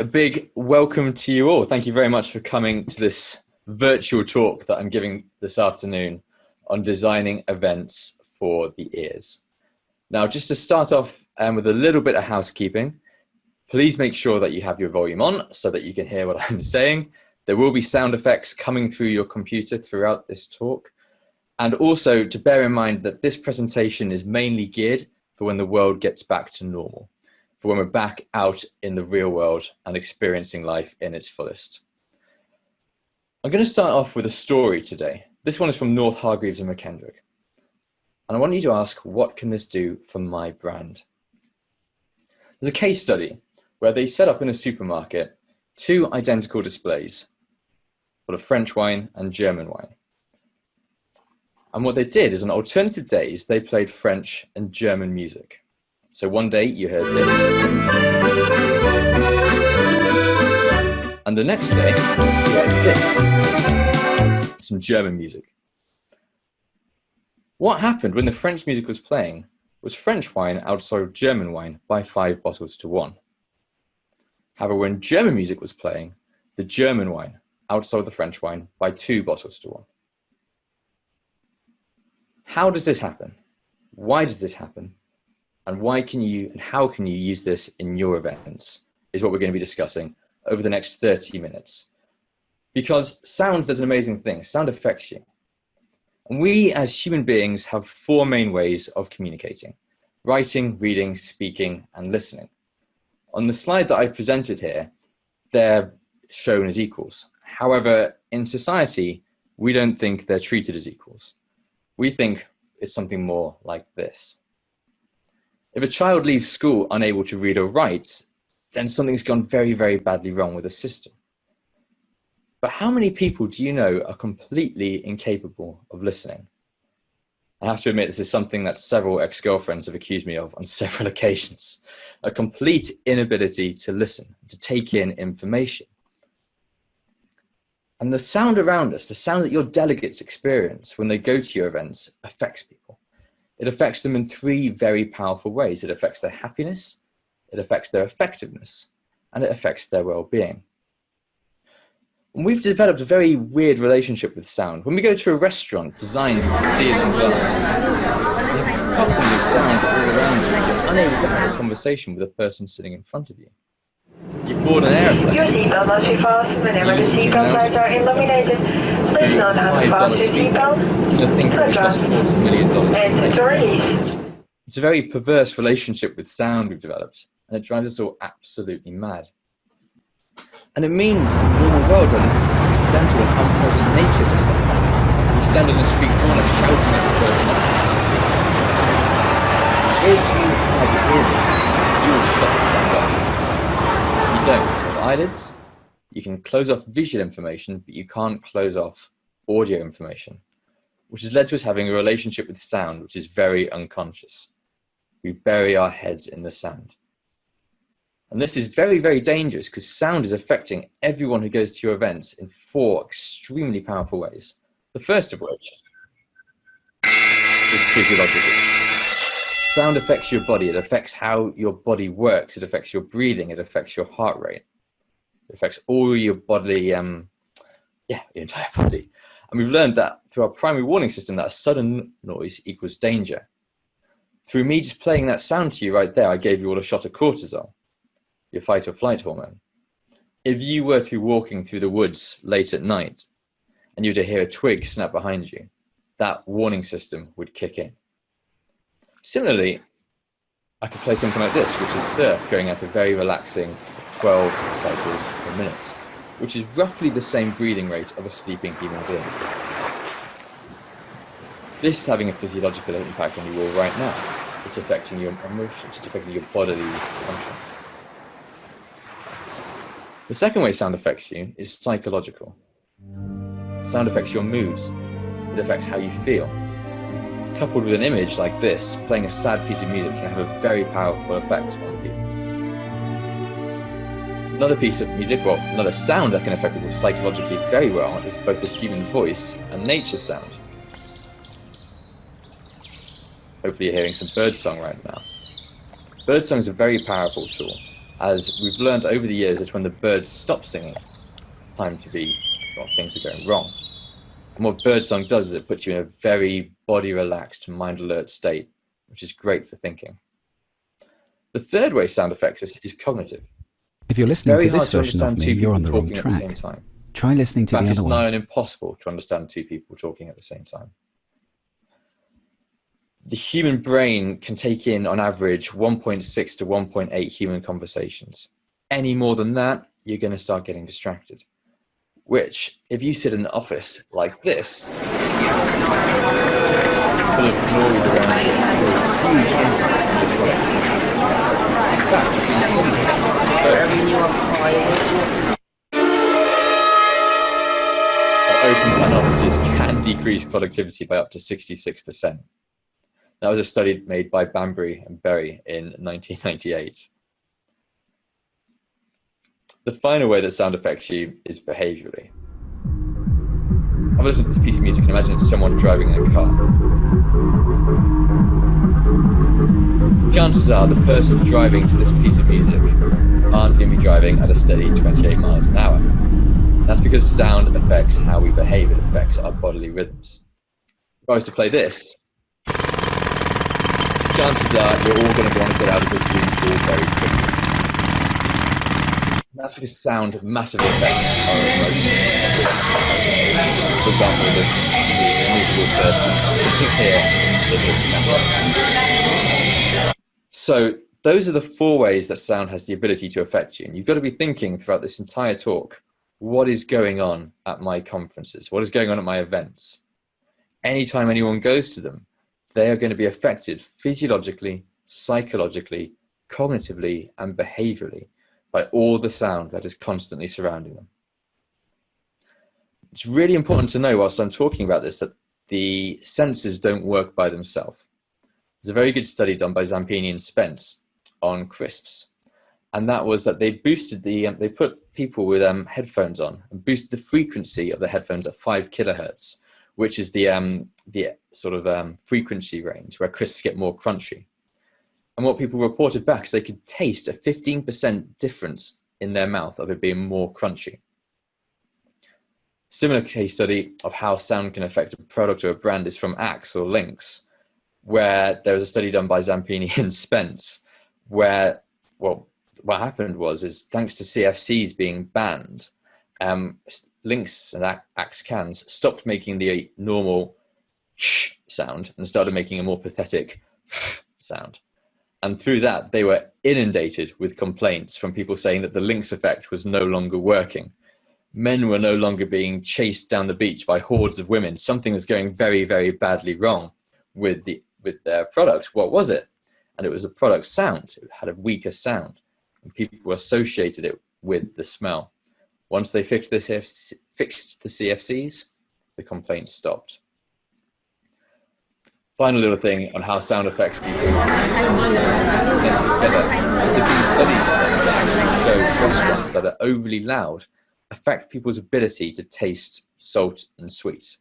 A big welcome to you all. Thank you very much for coming to this virtual talk that I'm giving this afternoon on designing events for the ears. Now, just to start off um, with a little bit of housekeeping, please make sure that you have your volume on so that you can hear what I'm saying. There will be sound effects coming through your computer throughout this talk. And also to bear in mind that this presentation is mainly geared for when the world gets back to normal, for when we're back out in the real world and experiencing life in its fullest. I'm going to start off with a story today. This one is from North Hargreaves and McKendrick. And I want you to ask, what can this do for my brand? There's a case study where they set up in a supermarket two identical displays full of French wine and German wine. And what they did is on alternative days, they played French and German music. So one day you heard this. And the next day you heard this. Some German music. What happened when the French music was playing was French wine outsold German wine by five bottles to one. However, when German music was playing, the German wine outsold the French wine by two bottles to one. How does this happen? Why does this happen? And why can you and how can you use this in your events is what we're going to be discussing over the next 30 minutes. Because sound does an amazing thing. Sound affects you. And we as human beings have four main ways of communicating. Writing, reading, speaking, and listening. On the slide that I've presented here, they're shown as equals. However, in society, we don't think they're treated as equals. We think it's something more like this. If a child leaves school unable to read or write, then something's gone very, very badly wrong with the system. But how many people do you know are completely incapable of listening? I have to admit, this is something that several ex-girlfriends have accused me of on several occasions. A complete inability to listen, to take in information. And the sound around us, the sound that your delegates experience when they go to your events affects people. It affects them in three very powerful ways. It affects their happiness, it affects their effectiveness, and it affects their well-being. And we've developed a very weird relationship with sound. When we go to a restaurant designed to deal in glass, coughing with sound all around you, you're unable to have a conversation with the person sitting in front of you. You board an airplane. Your seatbelt must be fastened whenever the seatbelt lights are illuminated. Please note how your seatbelt. The thing that cost $40 million Exit to release. It's a very perverse relationship with sound we've developed, and it drives us all absolutely mad. And it means the normal world where this accidental and unpleasant nature to sound. You stand on the street corner shouting at the person If you have ears, you will shut the sound off don't have eyelids. You can close off visual information, but you can't close off audio information, which has led to us having a relationship with sound, which is very unconscious. We bury our heads in the sand. And this is very, very dangerous because sound is affecting everyone who goes to your events in four extremely powerful ways. The first of which is physiological. Sound affects your body. It affects how your body works. It affects your breathing. It affects your heart rate. It affects all your bodily, um, yeah, your entire body. And we've learned that through our primary warning system that a sudden noise equals danger. Through me just playing that sound to you right there, I gave you all a shot of cortisol, your fight or flight hormone. If you were to be walking through the woods late at night and you were to hear a twig snap behind you, that warning system would kick in. Similarly, I could play something like this, which is surf going at a very relaxing 12 cycles per minute, which is roughly the same breathing rate of a sleeping human being. This is having a physiological impact on you all right now. It's affecting your emotions, it's affecting your bodily functions. The second way sound affects you is psychological. Sound affects your moods. It affects how you feel coupled with an image like this, playing a sad piece of music can have a very powerful effect on people. Another piece of music, well, another sound that can affect people psychologically very well is both the human voice and nature sound. Hopefully you're hearing some birdsong right now. Birdsong is a very powerful tool. as we've learned over the years it's when the birds stop singing, it's time to be, well, things are going wrong. And what birdsong does is it puts you in a very body relaxed, mind alert state, which is great for thinking. The third way sound affects us is cognitive. If you're listening very to this version of me, you're on the wrong track. The Try listening to fact, the other one. It's nigh impossible to understand two people talking at the same time. The human brain can take in, on average, 1.6 to 1.8 human conversations. Any more than that, you're going to start getting distracted. Which, if you sit in an office like this, full of noise around huge impact. Open plan offices can decrease productivity by up to 66%. That was a study made by Banbury and Berry in 1998. The final way that sound affects you is behaviorally. Have a listen to this piece of music and imagine it's someone driving in a car. Chances are the person driving to this piece of music aren't going to be driving at a steady 28 miles an hour. That's because sound affects how we behave, it affects our bodily rhythms. If I was to play this, chances are you're all going to want to get out of the Zoom call very quickly. That's because sound massively affects our emotions. For example, the, the person here So those are the four ways that sound has the ability to affect you. And you've got to be thinking throughout this entire talk, what is going on at my conferences? What is going on at my events? Anytime anyone goes to them, they are going to be affected physiologically, psychologically, cognitively, and behaviorally by all the sound that is constantly surrounding them. It's really important to know whilst I'm talking about this that the senses don't work by themselves. There's a very good study done by Zampini and Spence on crisps and that was that they boosted the um, they put people with um, headphones on and boosted the frequency of the headphones at five kilohertz, which is the um, the sort of um, frequency range where crisps get more crunchy. And what people reported back is they could taste a 15% difference in their mouth of it being more crunchy. Similar case study of how sound can affect a product or a brand is from Axe or Lynx, where there was a study done by Zampini and Spence, where, well, what happened was is thanks to CFCs being banned, um, Lynx and Axe cans stopped making the normal sh sound and started making a more pathetic sound. And through that, they were inundated with complaints from people saying that the Lynx effect was no longer working. Men were no longer being chased down the beach by hordes of women. Something was going very, very badly wrong with the with their product. What was it? And it was a product sound. It had a weaker sound and people associated it with the smell. Once they fixed the, CFC, fixed the CFCs, the complaints stopped. Final little thing on how sound affects people. Show restaurants that are overly loud affect people's ability to taste salt and sweet.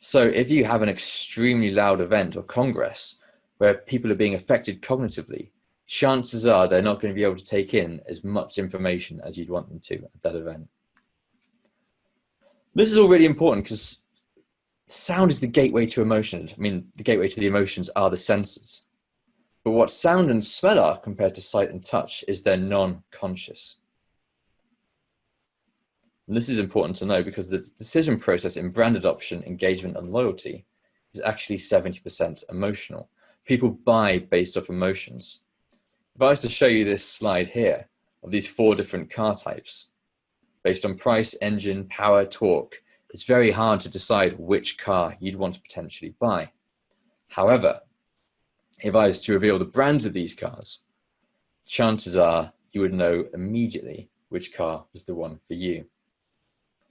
So if you have an extremely loud event or congress where people are being affected cognitively, chances are they're not going to be able to take in as much information as you'd want them to at that event. This is all really important because sound is the gateway to emotions. I mean, the gateway to the emotions are the senses. But what sound and smell are compared to sight and touch is they're non-conscious. And this is important to know because the decision process in brand adoption, engagement, and loyalty is actually 70% emotional. People buy based off emotions. If I was to show you this slide here of these four different car types, based on price, engine, power, torque, it's very hard to decide which car you'd want to potentially buy. However, if I was to reveal the brands of these cars, chances are you would know immediately which car was the one for you.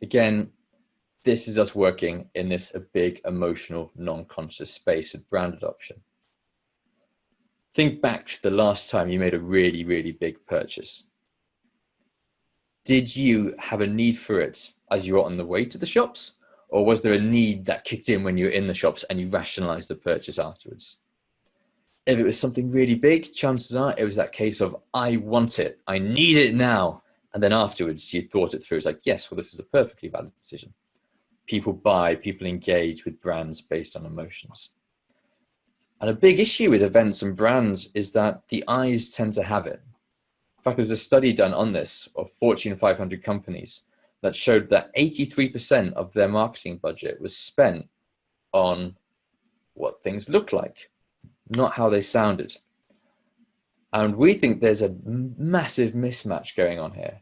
Again, this is us working in this a big emotional non-conscious space with brand adoption think back to the last time you made a really, really big purchase. Did you have a need for it as you were on the way to the shops? Or was there a need that kicked in when you were in the shops and you rationalized the purchase afterwards? If it was something really big, chances are it was that case of, I want it, I need it now. And then afterwards, you thought it through. It's like, yes, well, this was a perfectly valid decision. People buy, people engage with brands based on emotions. And a big issue with events and brands is that the eyes tend to have it. In fact, there's a study done on this of Fortune 500 companies that showed that 83% of their marketing budget was spent on what things look like, not how they sounded. And we think there's a massive mismatch going on here.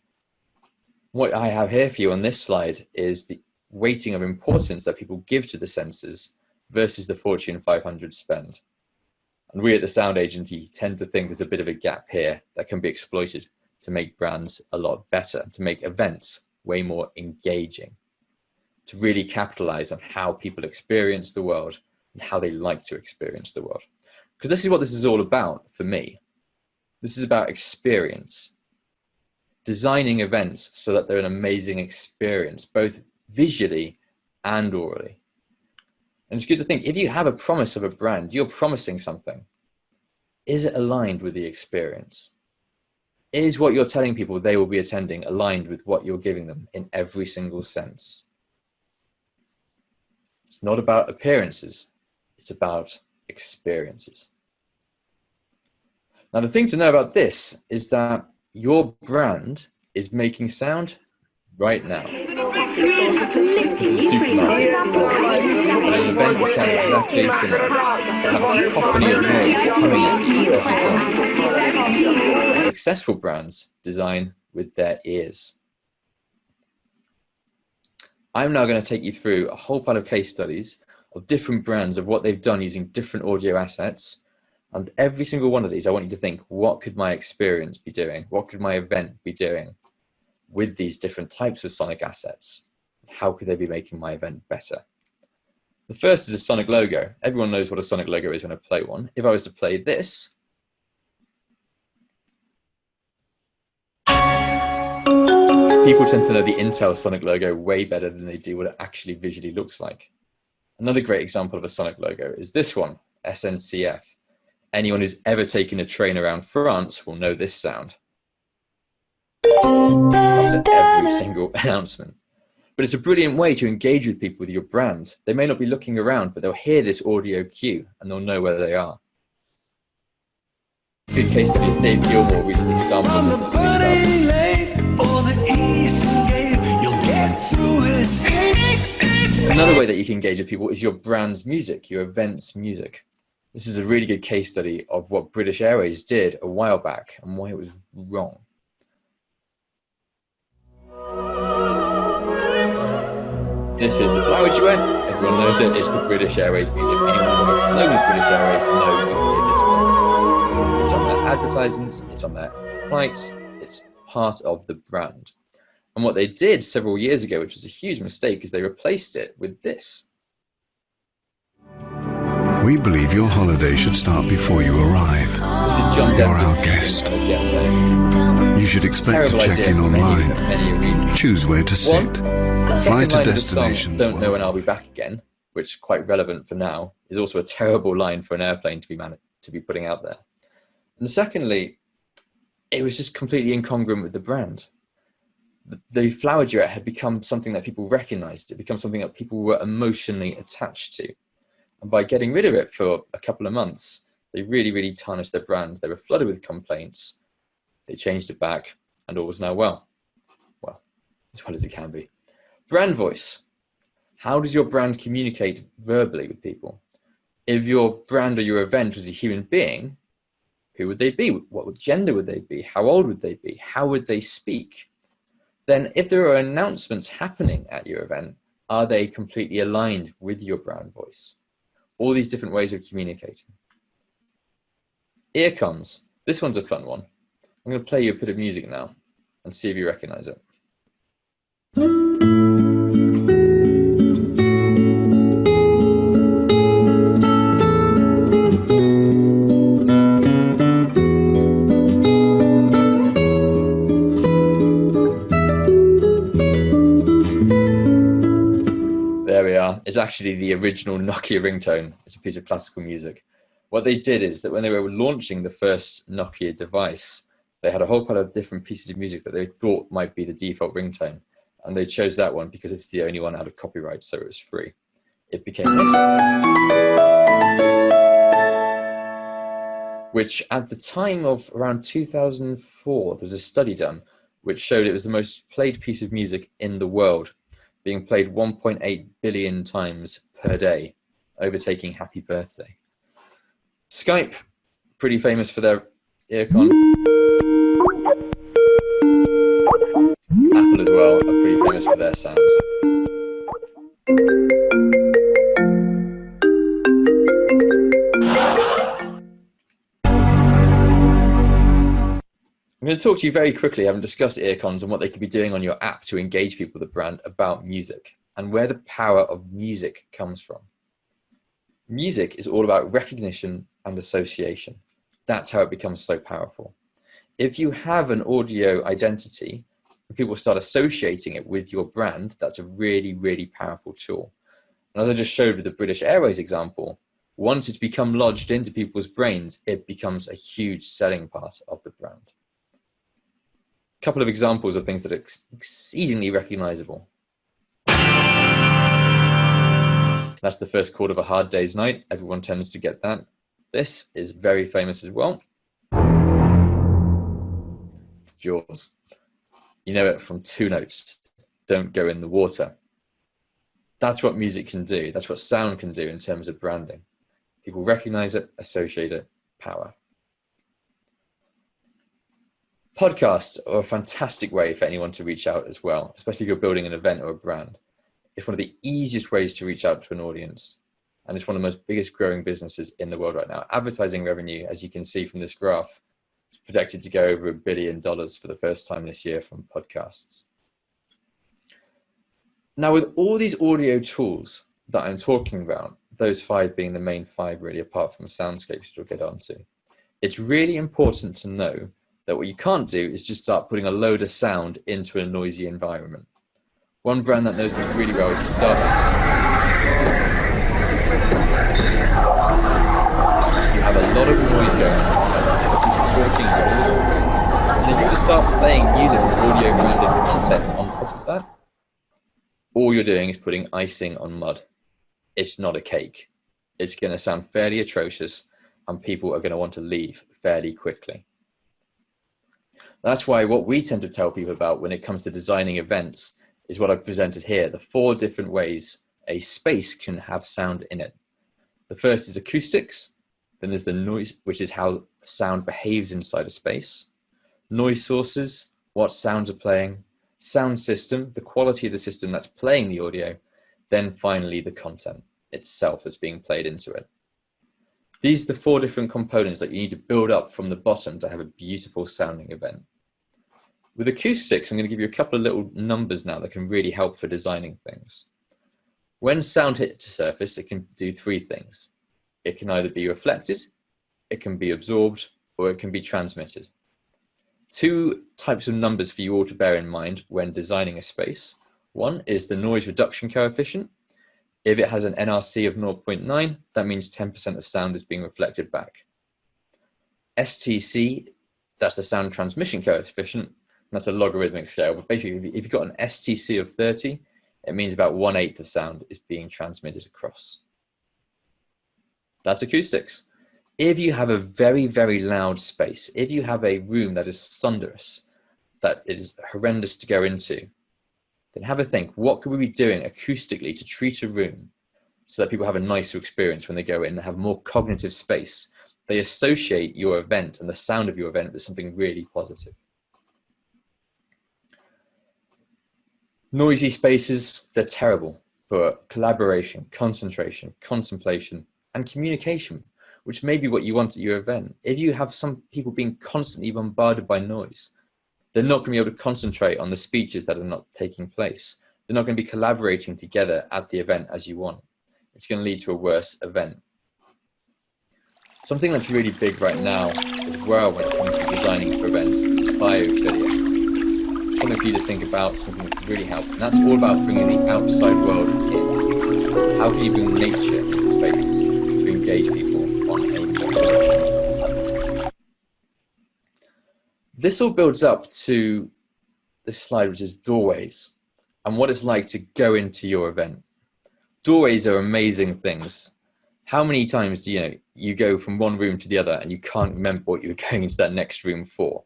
What I have here for you on this slide is the weighting of importance that people give to the senses versus the Fortune 500 spend. And we at the Sound Agency tend to think there's a bit of a gap here that can be exploited to make brands a lot better, to make events way more engaging, to really capitalize on how people experience the world and how they like to experience the world. Because this is what this is all about for me. This is about experience. Designing events so that they're an amazing experience, both visually and orally. And it's good to think, if you have a promise of a brand, you're promising something. Is it aligned with the experience? Is what you're telling people they will be attending aligned with what you're giving them in every single sense? It's not about appearances, it's about experiences. Now, the thing to know about this is that your brand is making sound right now. Successful brands design with their ears. I'm now going to take you through a whole pile of case studies of different brands of what they've done using different audio assets. And every single one of these, I want you to think, what could my experience be doing? What could my event be doing? with these different types of sonic assets? How could they be making my event better? The first is a sonic logo. Everyone knows what a sonic logo is when I play one. If I was to play this, people tend to know the Intel sonic logo way better than they do what it actually visually looks like. Another great example of a sonic logo is this one, SNCF. Anyone who's ever taken a train around France will know this sound after every single announcement. But it's a brilliant way to engage with people with your brand. They may not be looking around, but they'll hear this audio cue and they'll know where they are. Good case study is Dave Gilmour recently sampled this into Another way that you can engage with people is your brand's music, your event's music. This is a really good case study of what British Airways did a while back and why it was wrong. This is the Flower. Everyone knows it. It's the British Airways music. Anyone ever flown British Airways knows this place. It's on their advertisements, it's on their flights, it's part of the brand. And what they did several years ago, which was a huge mistake, is they replaced it with this. We believe your holiday should start before you arrive. This is John You're our guest. You should expect to check in online. Choose where to sit. Fly to destinations. Don't know when I'll be back again, which is quite relevant for now, is also a terrible line for an airplane to be to be putting out there. And secondly, it was just completely incongruent with the brand. The, the flower duet had become something that people recognized. It became something that people were emotionally attached to. And by getting rid of it for a couple of months, they really, really tarnished their brand. They were flooded with complaints. They changed it back and all was now well. Well, as well as it can be. Brand voice. How does your brand communicate verbally with people? If your brand or your event was a human being, who would they be? What gender would they be? How old would they be? How would they speak? Then if there are announcements happening at your event, are they completely aligned with your brand voice? All these different ways of communicating. Earcons. This one's a fun one. I'm going to play you a bit of music now and see if you recognize it. Actually the original Nokia ringtone. It's a piece of classical music. What they did is that when they were launching the first Nokia device, they had a whole pile of different pieces of music that they thought might be the default ringtone. And they chose that one because it's the only one out of copyright, so it was free. It became. Which at the time of around 2004, there was a study done which showed it was the most played piece of music in the world, being played 1.8 billion times per day, overtaking Happy Birthday. Skype, pretty famous for their earcon. Apple as well are pretty famous for their sounds. I'm going to talk to you very quickly, having discussed earcons and what they could be doing on your app to engage people with the brand about music and where the power of music comes from. Music is all about recognition and association. That's how it becomes so powerful. If you have an audio identity, people start associating it with your brand, that's a really, really powerful tool. And as I just showed with the British Airways example, once it's become lodged into people's brains, it becomes a huge selling part of the brand couple of examples of things that are ex exceedingly recognizable. That's the first chord of A Hard Day's Night. Everyone tends to get that. This is very famous as well. Jaws. You know it from two notes. Don't go in the water. That's what music can do. That's what sound can do in terms of branding. People recognize it, associate it, power. Podcasts are a fantastic way for anyone to reach out as well, especially if you're building an event or a brand. It's one of the easiest ways to reach out to an audience. And it's one of the most biggest growing businesses in the world right now. Advertising revenue, as you can see from this graph, is projected to go over a billion dollars for the first time this year from podcasts. Now, with all these audio tools that I'm talking about, those five being the main five really, apart from soundscapes, which we'll get onto, it's really important to know that what you can't do is just start putting a load of sound into a noisy environment. One brand that knows this really well is Starbucks. You have a lot of noise going on, and you just start playing music with audio branded content on top of that, all you're doing is putting icing on mud. It's not a cake. It's going to sound fairly atrocious and people are going to want to leave fairly quickly. That's why what we tend to tell people about when it comes to designing events is what I've presented here, the four different ways a space can have sound in it. The first is acoustics, then there's the noise, which is how sound behaves inside a space. Noise sources, what sounds are playing. Sound system, the quality of the system that's playing the audio. Then finally the content itself that's being played into it. These are the four different components that you need to build up from the bottom to have a beautiful sounding event. With acoustics, I'm going to give you a couple of little numbers now that can really help for designing things. When sound hits a surface, it can do three things. It can either be reflected, it can be absorbed, or it can be transmitted. Two types of numbers for you all to bear in mind when designing a space. One is the noise reduction coefficient. If it has an NRC of 0.9, that means 10% of sound is being reflected back. STC, that's the sound transmission coefficient, that's a logarithmic scale. But basically, if you've got an STC of 30, it means about one eighth of sound is being transmitted across. That's acoustics. If you have a very, very loud space, if you have a room that is thunderous, that is horrendous to go into, then have a think, what could we be doing acoustically to treat a room so that people have a nicer experience when they go in and have more cognitive space? They associate your event and the sound of your event with something really positive. Noisy spaces, they're terrible for collaboration, concentration, contemplation, and communication, which may be what you want at your event. If you have some people being constantly bombarded by noise, they're not going to be able to concentrate on the speeches that are not taking place. They're not going to be collaborating together at the event as you want. It's going to lead to a worse event. Something that's really big right now as well when it comes to designing for events is biophilia something for you to think about, something really help. And that's all about bringing the outside world in. How can you bring nature into spaces to engage people on a This all builds up to this slide, which is doorways and what it's like to go into your event. Doorways are amazing things. How many times do you know you go from one room to the other and you can't remember what you were going into that next room for?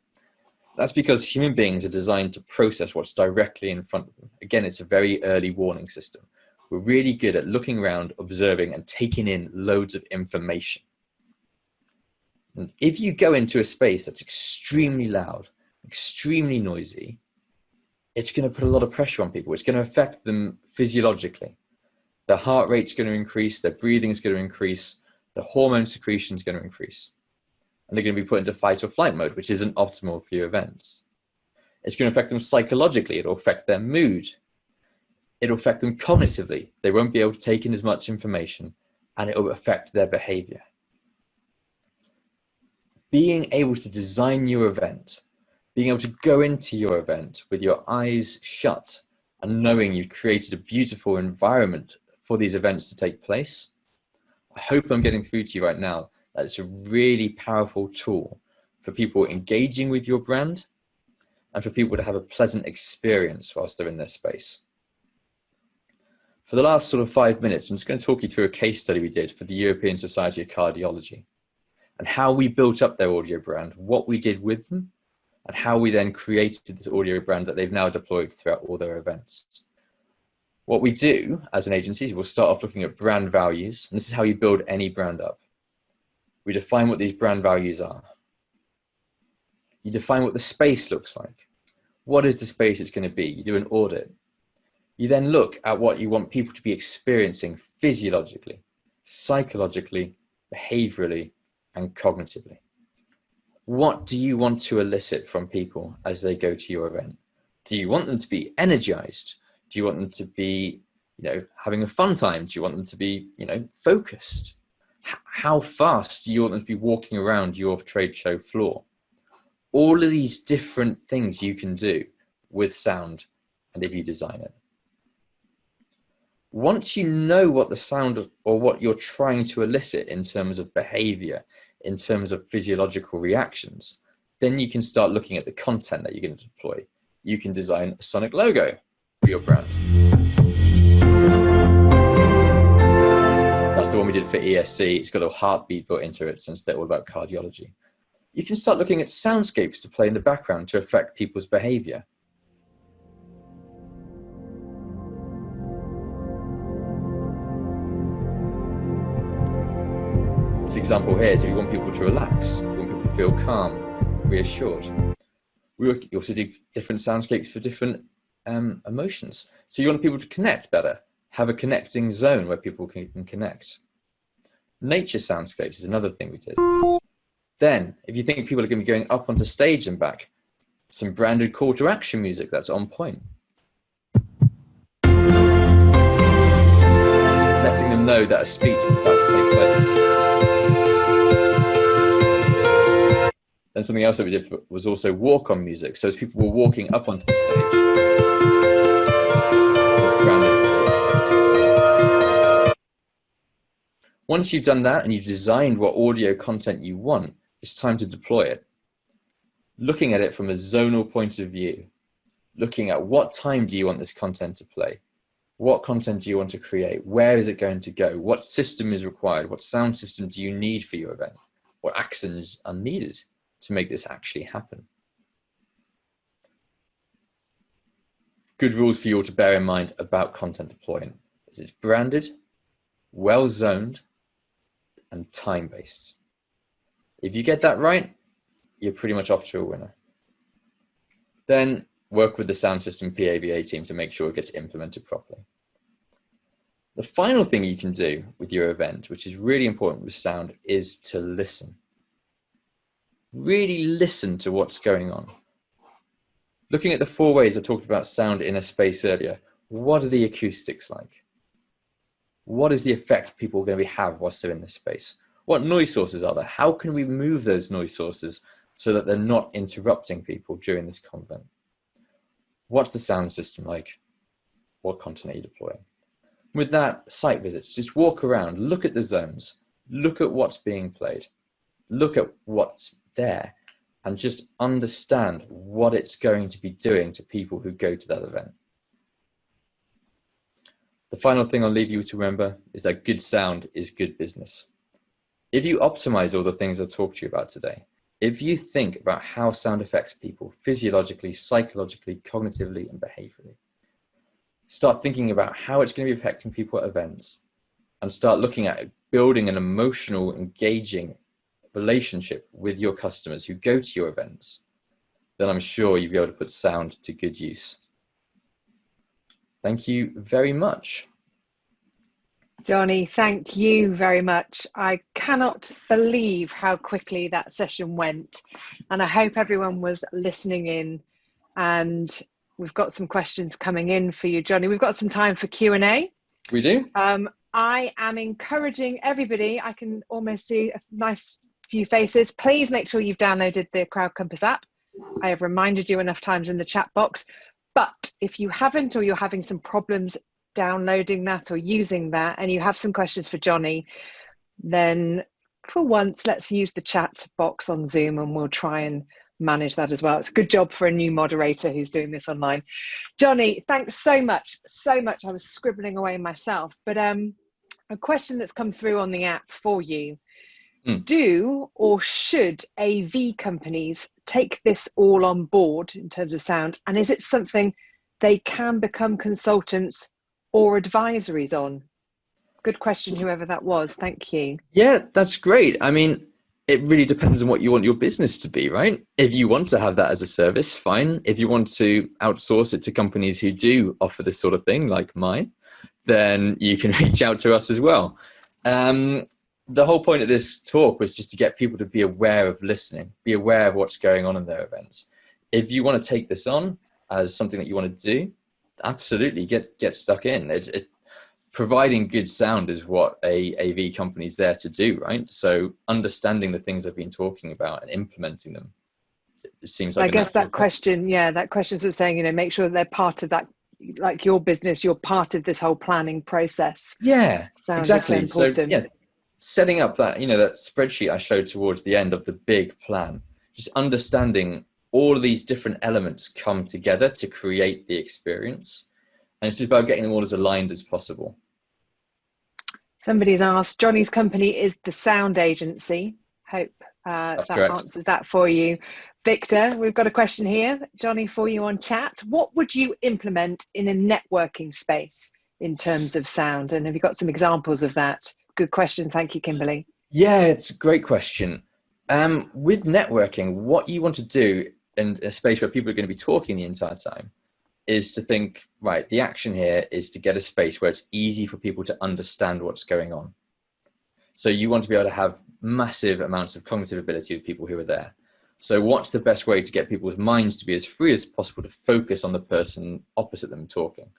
That's because human beings are designed to process what's directly in front of them. Again, it's a very early warning system. We're really good at looking around, observing, and taking in loads of information. And if you go into a space that's extremely loud, extremely noisy, it's going to put a lot of pressure on people. It's going to affect them physiologically. Their heart rate's going to increase, their breathing is going to increase, the hormone secretion is going to increase. And they're going to be put into fight or flight mode, which isn't optimal for your events. It's going to affect them psychologically. It'll affect their mood. It'll affect them cognitively. They won't be able to take in as much information and it will affect their behavior. Being able to design your event being able to go into your event with your eyes shut and knowing you've created a beautiful environment for these events to take place. I hope I'm getting through to you right now that it's a really powerful tool for people engaging with your brand and for people to have a pleasant experience whilst they're in this space. For the last sort of five minutes, I'm just going to talk you through a case study we did for the European Society of Cardiology and how we built up their audio brand, what we did with them, and how we then created this audio brand that they've now deployed throughout all their events. What we do as an agency is we'll start off looking at brand values, and this is how you build any brand up. We define what these brand values are. You define what the space looks like. What is the space it's going to be? You do an audit. You then look at what you want people to be experiencing physiologically, psychologically, behaviorally, and cognitively what do you want to elicit from people as they go to your event? Do you want them to be energized? Do you want them to be, you know, having a fun time? Do you want them to be, you know, focused? How fast do you want them to be walking around your trade show floor? All of these different things you can do with sound and if you design it. Once you know what the sound or what you're trying to elicit in terms of behavior, in terms of physiological reactions, then you can start looking at the content that you're going to deploy. You can design a sonic logo for your brand. The one we did for ESC. It's got a heartbeat built into it since they're all about cardiology. You can start looking at soundscapes to play in the background to affect people's behavior. This example here is if you want people to relax, you want people to feel calm, reassured. We also do different soundscapes for different um, emotions. So you want people to connect better, have a connecting zone where people can, can connect. Nature soundscapes is another thing we did. Then, if you think people are going to be going up onto stage and back, some branded call to action music that's on point. Letting them know that a speech is about to take place. And something else that we did was also walk on music. So as people were walking up onto the stage, once you've done that and you've designed what audio content you want, it's time to deploy it. Looking at it from a zonal point of view, looking at what time do you want this content to play? What content do you want to create? Where is it going to go? What system is required? What sound system do you need for your event? What accents are needed? to make this actually happen. Good rules for you all to bear in mind about content deployment is it's branded, well zoned, and time-based. If you get that right, you're pretty much off to a winner. Then work with the sound system PAVA team to make sure it gets implemented properly. The final thing you can do with your event, which is really important with sound, is to listen really listen to what's going on. Looking at the four ways I talked about sound in a space earlier, what are the acoustics like? What is the effect people are going to be have whilst they're in this space? What noise sources are there? How can we move those noise sources so that they're not interrupting people during this convent? What's the sound system like? What content are you deploying? With that, site visits, just walk around, look at the zones, look at what's being played, look at what's there, and just understand what it's going to be doing to people who go to that event. The final thing I'll leave you to remember is that good sound is good business. If you optimize all the things I've talked to you about today, if you think about how sound affects people physiologically, psychologically, cognitively, and behaviorally, start thinking about how it's going to be affecting people at events and start looking at building an emotional, engaging relationship with your customers who go to your events, then I'm sure you'll be able to put sound to good use. Thank you very much. Johnny, thank you very much. I cannot believe how quickly that session went. And I hope everyone was listening in. And we've got some questions coming in for you, Johnny. We've got some time for Q&A. We do. Um, I am encouraging everybody, I can almost see a nice few faces. Please make sure you've downloaded the Crowd Compass app. I have reminded you enough times in the chat box. But if you haven't or you're having some problems downloading that or using that and you have some questions for Johnny, then for once, let's use the chat box on Zoom and we'll try and manage that as well. It's a good job for a new moderator who's doing this online. Johnny, thanks so much, so much. I was scribbling away myself, but um, a question that's come through on the app for you. Mm. Do or should AV companies take this all on board in terms of sound? And is it something they can become consultants or advisories on? Good question, whoever that was. Thank you. Yeah, that's great. I mean, it really depends on what you want your business to be, right? If you want to have that as a service, fine. If you want to outsource it to companies who do offer this sort of thing, like mine, then you can reach out to us as well. Um, the whole point of this talk was just to get people to be aware of listening, be aware of what's going on in their events. If you want to take this on as something that you want to do, absolutely get get stuck in. It's it, providing good sound is what a AV company is there to do, right? So understanding the things I've been talking about and implementing them. It seems like I guess that question, yeah, that question of saying, you know, make sure that they're part of that like your business, you're part of this whole planning process. Yeah, Sound exactly. So, important. So, yeah, setting up that, you know, that spreadsheet I showed towards the end of the big plan, just understanding all of these different elements come together to create the experience. And it's just about getting them all as aligned as possible. Somebody's asked, Johnny's company is the sound agency. Hope uh, that correct. answers that for you. Victor, we've got a question here, Johnny, for you on chat. What would you implement in a networking space in terms of sound? And have you got some examples of that? Good question. Thank you, Kimberly. Yeah, it's a great question. Um, with networking, what you want to do in a space where people are going to be talking the entire time is to think, right, the action here is to get a space where it's easy for people to understand what's going on. So you want to be able to have massive amounts of cognitive ability with people who are there. So what's the best way to get people's minds to be as free as possible to focus on the person opposite them talking?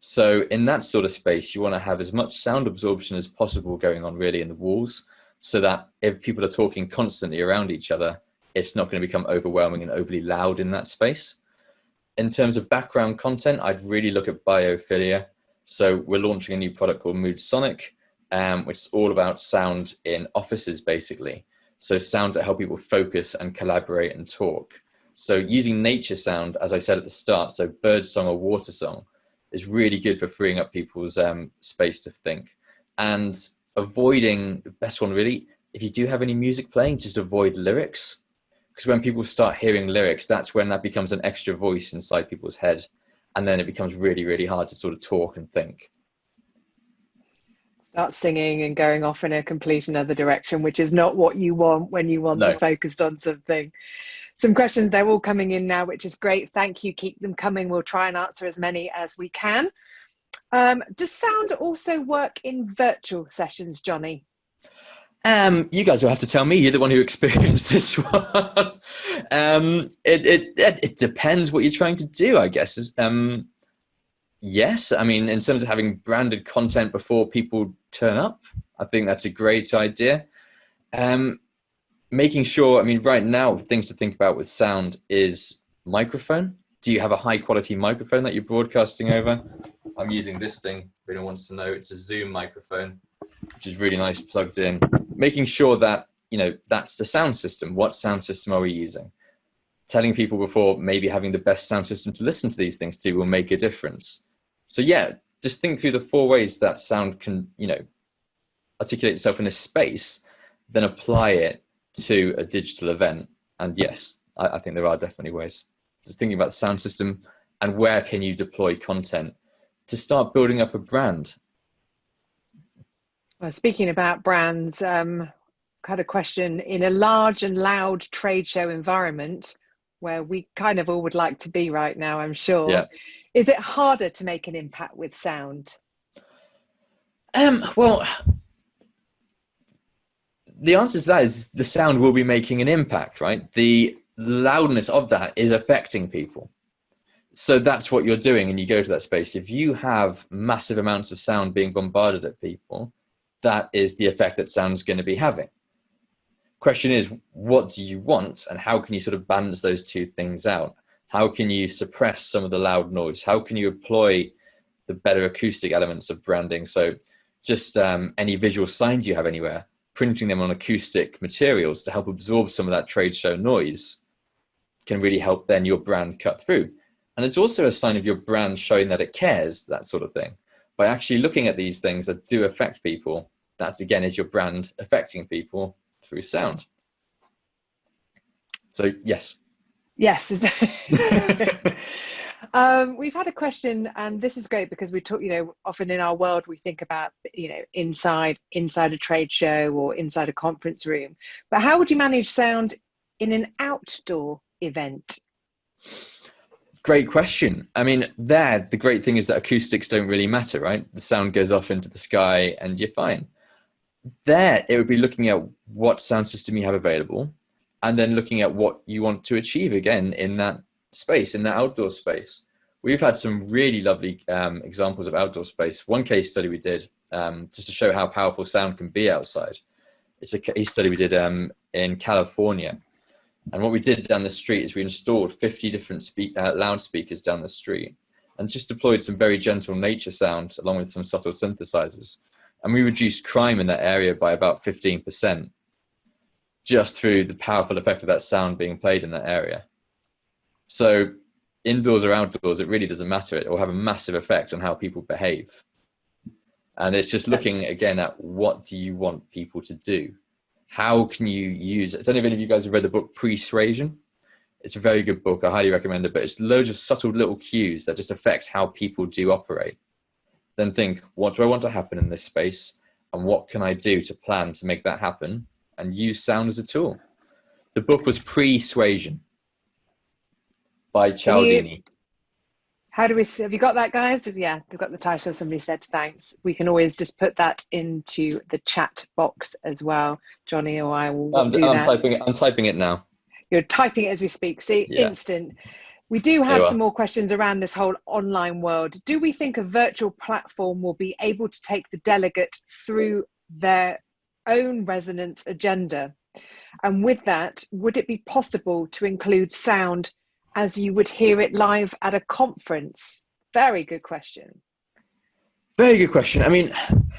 So in that sort of space, you want to have as much sound absorption as possible going on really in the walls so that if people are talking constantly around each other, it's not going to become overwhelming and overly loud in that space. In terms of background content, I'd really look at biophilia. So we're launching a new product called Mood Sonic, um, which is all about sound in offices basically. So sound to help people focus and collaborate and talk. So using nature sound, as I said at the start, so bird song or water song is really good for freeing up people's um, space to think. And avoiding, the best one really, if you do have any music playing, just avoid lyrics. Because when people start hearing lyrics, that's when that becomes an extra voice inside people's head. And then it becomes really, really hard to sort of talk and think start singing and going off in a complete another direction, which is not what you want when you want no. to focused on something. Some questions, they're all coming in now, which is great. Thank you. Keep them coming. We'll try and answer as many as we can. Um, does sound also work in virtual sessions, Johnny? Um, you guys will have to tell me. You're the one who experienced this one. um, it, it, it depends what you're trying to do, I guess. Um, yes, I mean, in terms of having branded content before people turn up. I think that's a great idea. Um, making sure, I mean, right now, things to think about with sound is microphone. Do you have a high quality microphone that you're broadcasting over? I'm using this thing, if anyone wants to know. It's a Zoom microphone. which is really nice plugged in, making sure that, you know, that's the sound system. What sound system are we using? Telling people before maybe having the best sound system to listen to these things to will make a difference. So yeah, just think through the four ways that sound can, you know, articulate itself in a space, then apply it to a digital event. And yes, I, I think there are definitely ways. Just thinking about the sound system and where can you deploy content to start building up a brand. Well, speaking about brands, um, had a question in a large and loud trade show environment where we kind of all would like to be right now, I'm sure. Yeah. Is it harder to make an impact with sound? Um, well, the answer to that is the sound will be making an impact, right? The loudness of that is affecting people. So that's what you're doing and you go to that space. If you have massive amounts of sound being bombarded at people, that is the effect that sound's going to be having. Question is, what do you want and how can you sort of balance those two things out? How can you suppress some of the loud noise? How can you employ the better acoustic elements of branding? So just um, any visual signs you have anywhere, printing them on acoustic materials to help absorb some of that trade show noise can really help then your brand cut through. And it's also a sign of your brand showing that it cares, that sort of thing. By actually looking at these things that do affect people, that again is your brand affecting people through sound. So yes. Yes. um, we've had a question, and this is great because we talk. You know, often in our world we think about you know inside inside a trade show or inside a conference room. But how would you manage sound in an outdoor event? Great question. I mean, there, the great thing is that acoustics don't really matter, right? The sound goes off into the sky and you're fine. There, it would be looking at what sound system you have available and then looking at what you want to achieve again in that space, in the outdoor space. We've had some really lovely um, examples of outdoor space. One case study we did um, just to show how powerful sound can be outside. It's a case study we did um, in California and what we did down the street is we installed 50 different uh, loudspeakers down the street and just deployed some very gentle nature sound along with some subtle synthesizers. And we reduced crime in that area by about 15% just through the powerful effect of that sound being played in that area. So indoors or outdoors, it really doesn't matter. It will have a massive effect on how people behave. And it's just looking again at what do you want people to do? how can you use, I don't know if any of you guys have read the book Persuasion. It's a very good book. I highly recommend it, but it's loads of subtle little cues that just affect how people do operate. Then think, what do I want to happen in this space? And what can I do to plan to make that happen? And use sound as a tool. The book was Persuasion by Cialdini. How do we, have you got that guys? Yeah, we've got the title. Somebody said thanks. We can always just put that into the chat box as well. Johnny or I will I'm, do I'm that. Typing it, I'm typing it now. You're typing it as we speak. See, yeah. instant. We do have some more questions around this whole online world. Do we think a virtual platform will be able to take the delegate through their own resonance agenda? And with that, would it be possible to include sound as you would hear it live at a conference? Very good question. Very good question. I mean,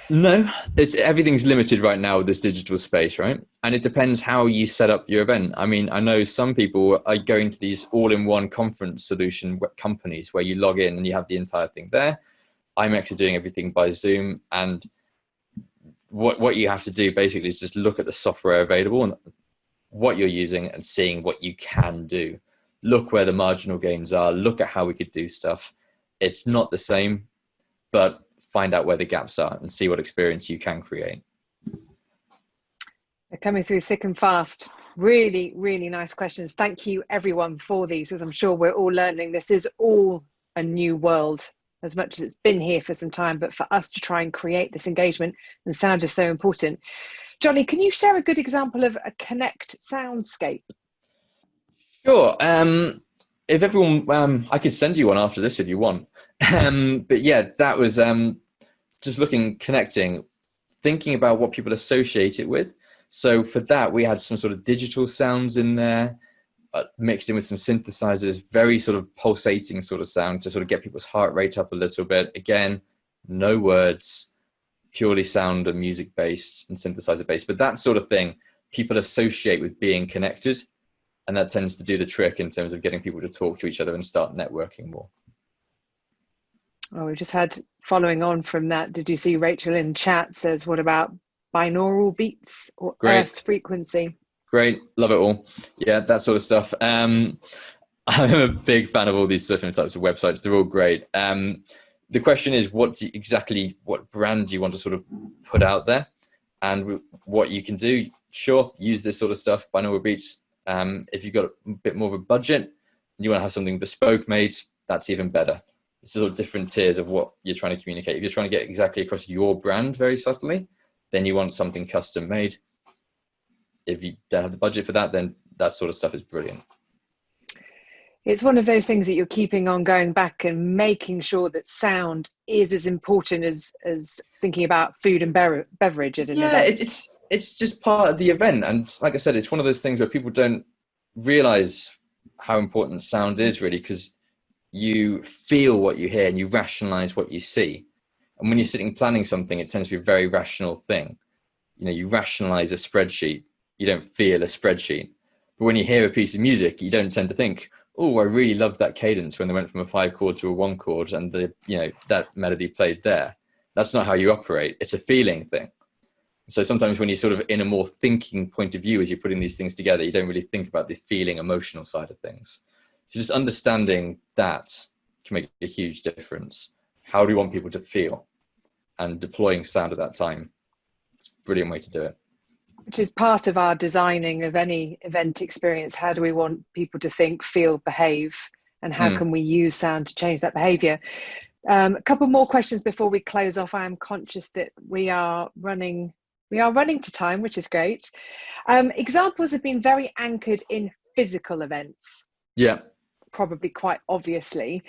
no, it's everything's limited right now with this digital space, right? And it depends how you set up your event. I mean, I know some people are going to these all-in-one conference solution companies where you log in and you have the entire thing there. I'm actually doing everything by Zoom, and what what you have to do basically is just look at the software available and what you're using and seeing what you can do look where the marginal gains are, look at how we could do stuff. It's not the same, but find out where the gaps are and see what experience you can create. They're coming through thick and fast. Really, really nice questions. Thank you everyone for these, because I'm sure we're all learning. This is all a new world as much as it's been here for some time, but for us to try and create this engagement and sound is so important. Johnny, can you share a good example of a Connect soundscape? Sure. Um, if everyone, um, I could send you one after this if you want. Um, but yeah, that was um, just looking, connecting, thinking about what people associate it with. So for that, we had some sort of digital sounds in there, uh, mixed in with some synthesizers, very sort of pulsating sort of sound to sort of get people's heart rate up a little bit. Again, no words, purely sound and music based and synthesizer based, but that sort of thing people associate with being connected. And that tends to do the trick in terms of getting people to talk to each other and start networking more. Oh, we just had following on from that. Did you see Rachel in chat says, what about binaural beats or Great. Earth's frequency? Great, love it all. Yeah, that sort of stuff. Um, I'm a big fan of all these different types of websites. They're all great. Um, the question is, what do you, exactly what brand do you want to sort of put out there, and what you can do? Sure, use this sort of stuff. Binaural beats. Um, if you've got a bit more of a budget, and you want to have something bespoke made, that's even better. It's sort of different tiers of what you're trying to communicate. If you're trying to get exactly across your brand very subtly, then you want something custom made. If you don't have the budget for that, then that sort of stuff is brilliant it's one of those things that you're keeping on going back and making sure that sound is as important as as thinking about food and beverage at an yeah, event. it's it's just part of the event, and like I said, it's one of those things where people don't realize how important sound is really because you feel what you hear and you rationalize what you see. And when you're sitting planning something, it tends to be a very rational thing. You know, you rationalize a spreadsheet, you don't feel a spreadsheet. But when you hear a piece of music, you don't tend to think, oh, I really loved that cadence when they went from a five chord to a one chord and the, you know, that melody played there. That's not how you operate. It's a feeling thing. So sometimes when you're sort of in a more thinking point of view as you're putting these things together, you don't really think about the feeling emotional side of things. So just understanding that can make a huge difference. How do we want people to feel? And deploying sound at that time. It's a brilliant way to do it which is part of our designing of any event experience. How do we want people to think, feel, behave, and how mm. can we use sound to change that behavior? Um, a couple more questions before we close off. I am conscious that we are running we are running to time, which is great. Um, examples have been very anchored in physical events. Yeah. Probably quite obviously.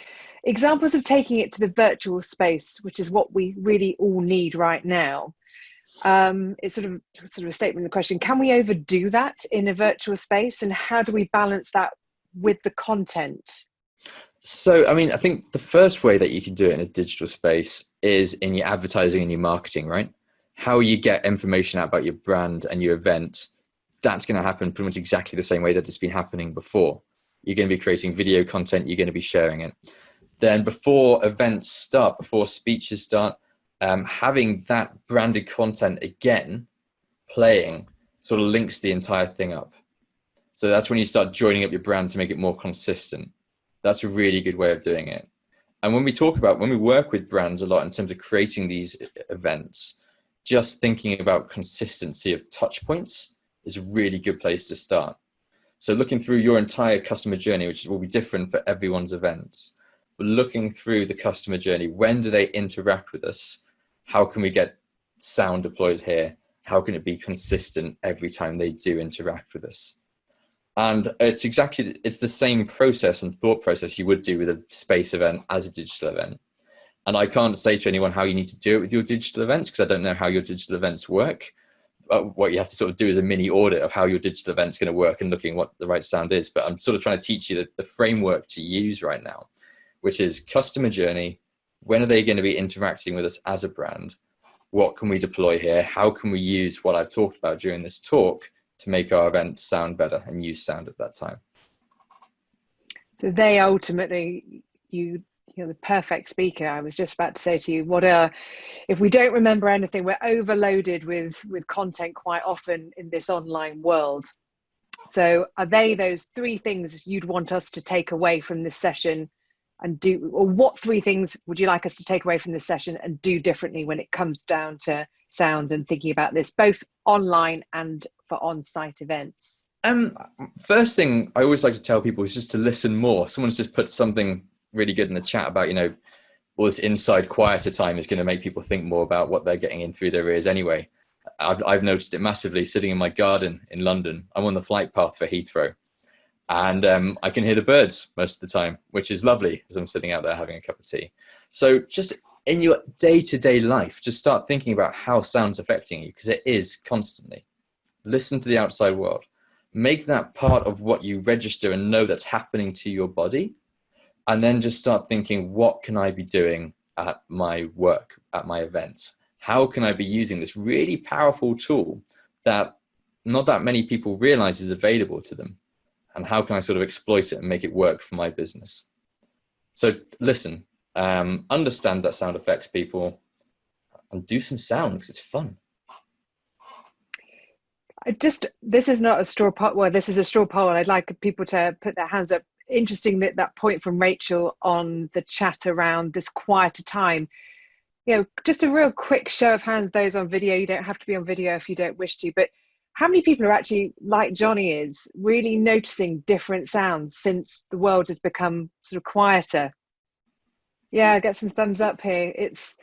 Examples of taking it to the virtual space, which is what we really all need right now um, it's sort of sort of a statement of the question can we overdo that in a virtual space and how do we balance that with the content so i mean i think the first way that you can do it in a digital space is in your advertising and your marketing right how you get information out about your brand and your event that's going to happen pretty much exactly the same way that it's been happening before you're going to be creating video content you're going to be sharing it then before events start before speeches start um, having that branded content again playing sort of links the entire thing up. So that's when you start joining up your brand to make it more consistent. That's a really good way of doing it. And when we talk about, when we work with brands a lot in terms of creating these events, just thinking about consistency of touch points is a really good place to start. So looking through your entire customer journey, which will be different for everyone's events, but looking through the customer journey, when do they interact with us? how can we get sound deployed here? How can it be consistent every time they do interact with us? And it's exactly, it's the same process and thought process you would do with a space event as a digital event. And I can't say to anyone how you need to do it with your digital events because I don't know how your digital events work. But what you have to sort of do is a mini audit of how your digital event's going to work and looking what the right sound is. But I'm sort of trying to teach you the, the framework to use right now, which is customer journey, when are they going to be interacting with us as a brand? What can we deploy here? How can we use what I've talked about during this talk to make our event sound better and use sound at that time? So they ultimately, you you're the perfect speaker. I was just about to say to you, what are, if we don't remember anything, we're overloaded with with content quite often in this online world. So are they those three things you'd want us to take away from this session and do or what three things would you like us to take away from this session and do differently when it comes down to sound and thinking about this both online and for on-site events um first thing i always like to tell people is just to listen more someone's just put something really good in the chat about you know all this inside quieter time is going to make people think more about what they're getting in through their ears anyway I've, I've noticed it massively sitting in my garden in london i'm on the flight path for heathrow and um, I can hear the birds most of the time, which is lovely as I'm sitting out there having a cup of tea. So just in your day-to-day -day life, just start thinking about how sound's affecting you because it is constantly. Listen to the outside world. Make that part of what you register and know that's happening to your body. And then just start thinking, what can I be doing at my work, at my events? how can I be using this really powerful tool that not that many people realize is available to them? And how can I sort of exploit it and make it work for my business? So listen, um, understand that sound effects people and do some sound because it's fun. I just, this is not a straw poll. Well, this is a straw poll. I'd like people to put their hands up. Interesting that that point from Rachel on the chat around this quieter time you know, just a real quick show of hands, those on video, you don't have to be on video if you don't wish to, but how many people are actually like Johnny is really noticing different sounds since the world has become sort of quieter? Yeah, get some thumbs up here. It's,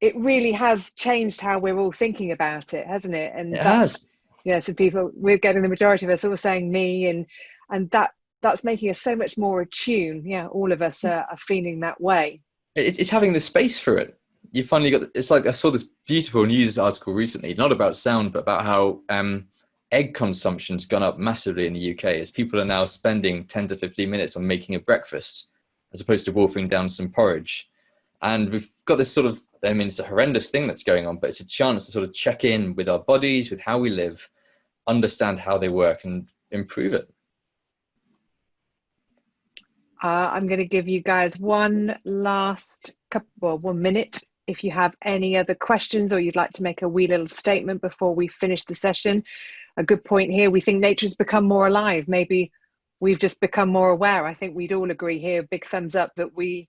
it really has changed how we're all thinking about it, hasn't it? And it has. Yeah, so people, we're getting the majority of us all saying me and, and that, that's making us so much more attuned. Yeah, all of us are, are feeling that way. It's having the space for it you finally got it's like i saw this beautiful news article recently not about sound but about how um, egg consumption's gone up massively in the uk as people are now spending 10 to 15 minutes on making a breakfast as opposed to wolfing down some porridge and we've got this sort of i mean it's a horrendous thing that's going on but it's a chance to sort of check in with our bodies with how we live understand how they work and improve it uh, I'm going to give you guys one last couple, well, one minute if you have any other questions or you'd like to make a wee little statement before we finish the session. A good point here, we think nature's become more alive. Maybe we've just become more aware. I think we'd all agree here, big thumbs up that we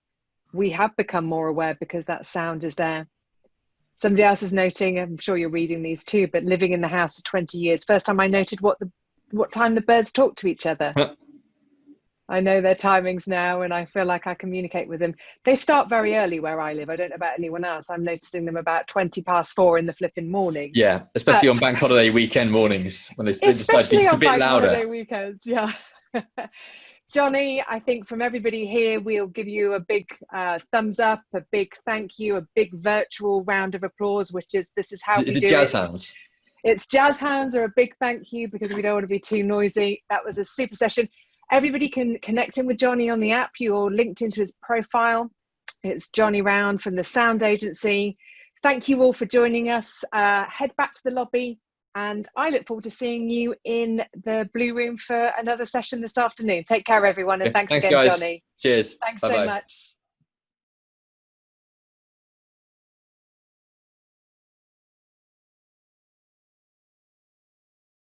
we have become more aware because that sound is there. Somebody else is noting, I'm sure you're reading these too, but living in the house for 20 years, first time I noted what the what time the birds talk to each other. I know their timings now and I feel like I communicate with them. They start very early where I live. I don't know about anyone else. I'm noticing them about 20 past four in the flipping morning. Yeah, especially but, on bank holiday weekend mornings when they, they decide to be a bit louder. Especially on bank holiday weekends, yeah. Johnny, I think from everybody here, we'll give you a big uh, thumbs up, a big thank you, a big virtual round of applause, which is this is how is we do jazz it. Jazz hands? It's jazz hands or a big thank you because we don't want to be too noisy. That was a super session. Everybody can connect in with Johnny on the app. You're linked into his profile. It's Johnny Round from the Sound Agency. Thank you all for joining us. Uh, head back to the lobby and I look forward to seeing you in the Blue Room for another session this afternoon. Take care, everyone, and thanks, thanks again, guys. Johnny. Cheers. Thanks Bye -bye. so much.